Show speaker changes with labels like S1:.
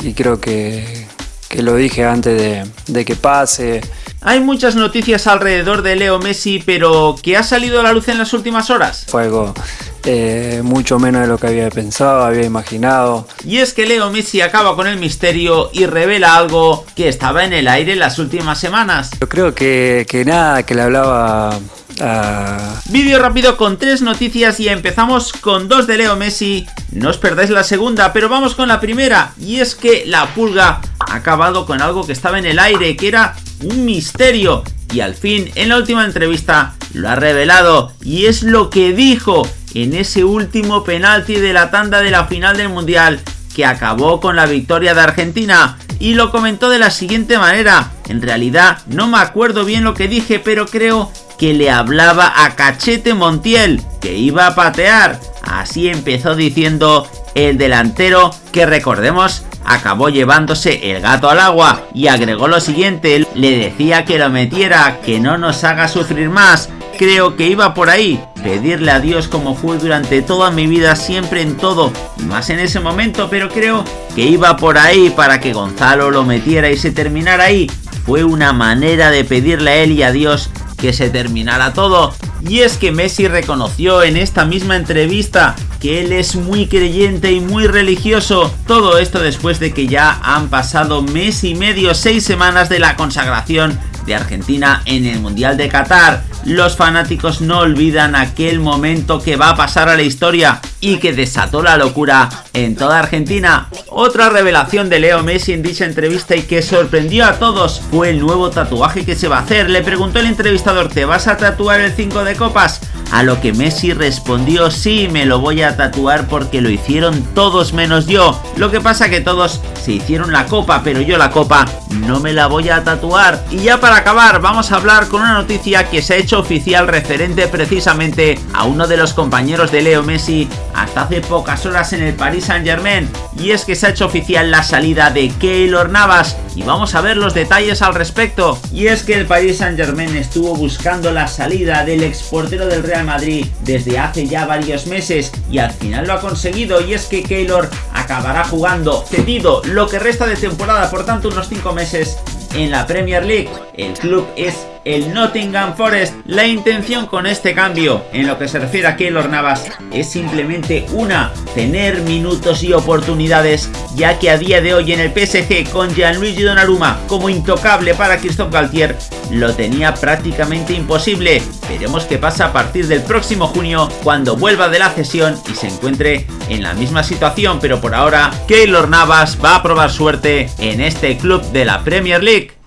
S1: y creo que, que lo dije antes de, de que pase.
S2: Hay muchas noticias alrededor de Leo Messi, pero ¿qué ha salido a la luz en las últimas horas?
S1: Fue algo eh, mucho menos de lo que había pensado, había imaginado.
S2: Y es que Leo Messi acaba con el misterio y revela algo que estaba en el aire en las últimas semanas.
S1: Yo creo que, que nada, que le hablaba a...
S2: Vídeo rápido con tres noticias y empezamos con dos de Leo Messi. No os perdáis la segunda, pero vamos con la primera. Y es que la pulga ha acabado con algo que estaba en el aire, que era un misterio. Y al fin en la última entrevista lo ha revelado. Y es lo que dijo en ese último penalti de la tanda de la final del mundial que acabó con la victoria de Argentina. Y lo comentó de la siguiente manera. En realidad no me acuerdo bien lo que dije pero creo que le hablaba a Cachete Montiel que iba a patear. Así empezó diciendo el delantero que recordemos acabó llevándose el gato al agua y agregó lo siguiente, le decía que lo metiera, que no nos haga sufrir más, creo que iba por ahí, pedirle a Dios como fue durante toda mi vida, siempre en todo, más en ese momento, pero creo que iba por ahí para que Gonzalo lo metiera y se terminara ahí. Fue una manera de pedirle a él y a Dios que se terminara todo. Y es que Messi reconoció en esta misma entrevista que él es muy creyente y muy religioso. Todo esto después de que ya han pasado mes y medio, seis semanas de la consagración de Argentina en el Mundial de Qatar. Los fanáticos no olvidan aquel momento que va a pasar a la historia y que desató la locura en toda Argentina. Otra revelación de Leo Messi en dicha entrevista y que sorprendió a todos fue el nuevo tatuaje que se va a hacer. Le preguntó el entrevistador, ¿te vas a tatuar el 5 de copas? A lo que Messi respondió, sí, me lo voy a tatuar porque lo hicieron todos menos yo. Lo que pasa que todos se hicieron la copa, pero yo la copa no me la voy a tatuar. Y ya para acabar, vamos a hablar con una noticia que se ha hecho oficial referente precisamente a uno de los compañeros de Leo Messi hasta hace pocas horas en el Paris Saint Germain y es que se ha hecho oficial la salida de Keylor Navas y vamos a ver los detalles al respecto y es que el Paris Saint Germain estuvo buscando la salida del exportero del Madrid desde hace ya varios meses y al final lo ha conseguido y es que Keylor acabará jugando cedido lo que resta de temporada por tanto unos 5 meses en la Premier League. El club es el Nottingham Forest. La intención con este cambio, en lo que se refiere a Keylor Navas, es simplemente una, tener minutos y oportunidades, ya que a día de hoy en el PSG con Gianluigi Donnarumma como intocable para Christophe Galtier, lo tenía prácticamente imposible. Veremos qué pasa a partir del próximo junio, cuando vuelva de la cesión y se encuentre en la misma situación, pero por ahora Keylor Navas va a probar suerte en este club de la Premier League.